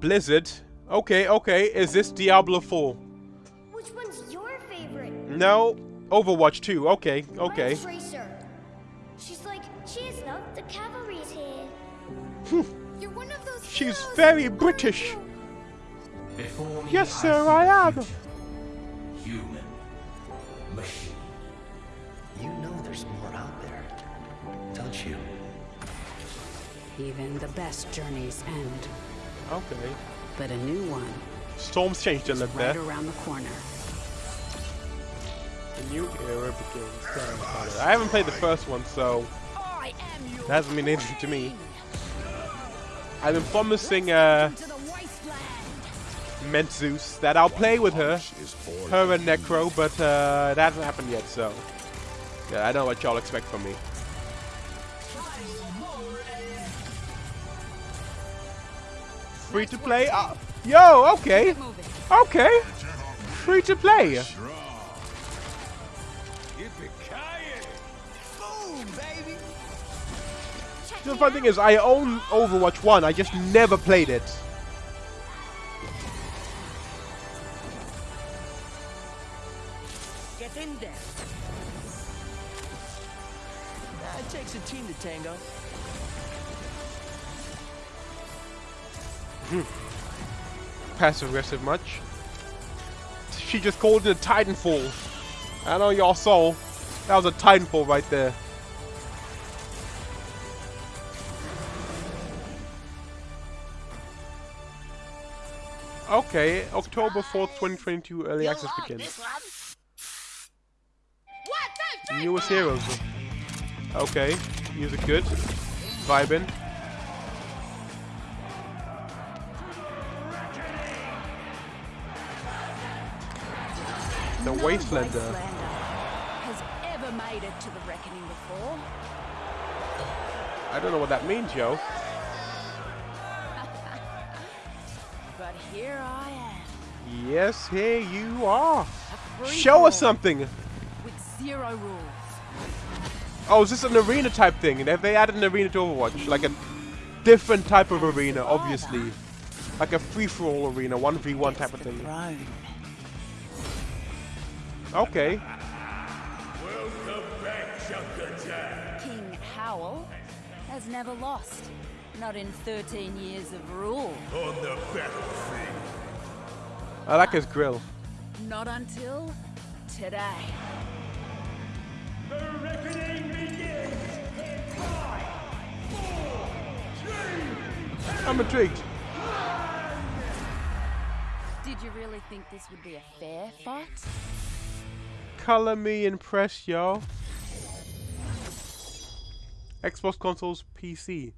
Blizzard. Okay, okay. Is this Diablo 4? Which one's your favorite? No. Overwatch 2. Okay, okay. Tracer. She's like, cheers, love. The cavalry's here. You're one of those. She's heroes, very British. Before me, Yes, sir, I am. Human. Machine. You know there's more out there, don't you? Even the best journeys end, Okay. but a new one Storm's changed a little right there. around the corner. A new era begins. Tell me about it. I haven't played the first one, so that hasn't been anything to me. I've been promising uh. Mentzeus that I'll play with her, her and Necro, but uh, that hasn't happened yet, so yeah, I know what y'all expect from me. Free to play? Uh, yo, okay, okay, free to play. The fun thing is, I own Overwatch 1, I just never played it. Get in there. It takes a team to tango. Hmm. Passive aggressive much. She just called it a Titanfall. I know y'all saw. That was a Titanfall right there. Okay, October 4th, 2022, early access begins. Newest heroes. Okay, music good. Vibing. The No Wastelander. Uh, Wastelander has ever made it to the reckoning before. I don't know what that means, yo. But here I am. Yes, here you are. Show us something. With zero rules. Oh, is this an arena type thing? Have they added an arena to Overwatch? Like a different type of arena, obviously. Like a free-for-all arena, 1v1 type of thing. Throne. Okay. King Howell has never lost. Not in 13 years of rule. On the battlefield. I like his grill. Not until today. I'm intrigued. Did you really think this would be a fair fight? Color me impressed, yo. Xbox consoles, PC.